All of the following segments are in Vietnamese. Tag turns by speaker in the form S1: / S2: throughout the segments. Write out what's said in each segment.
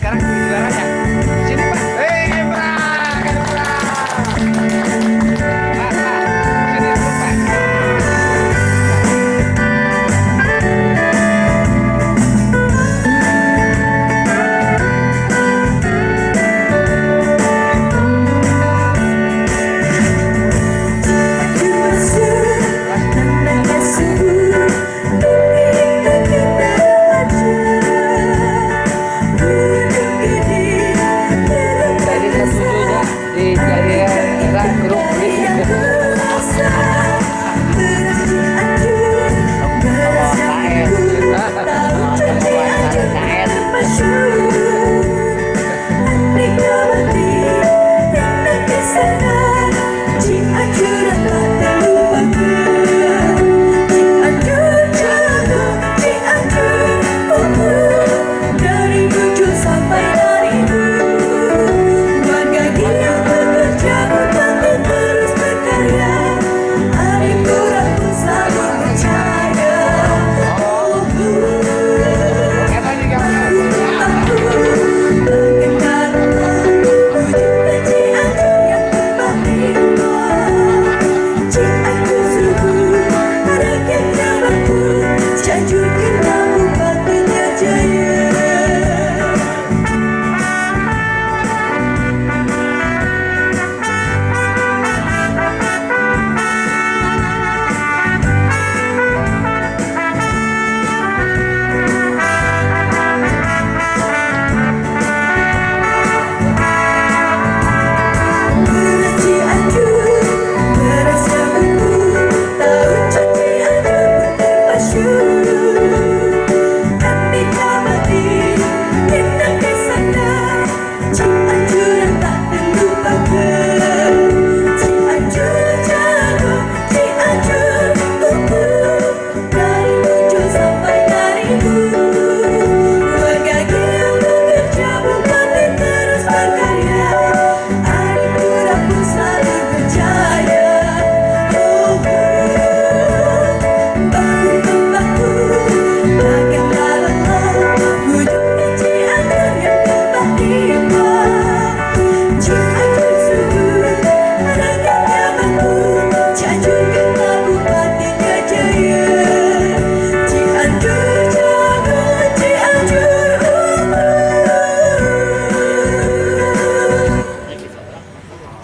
S1: sekarang sekarang ya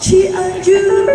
S2: Chỉ anh duyên cứ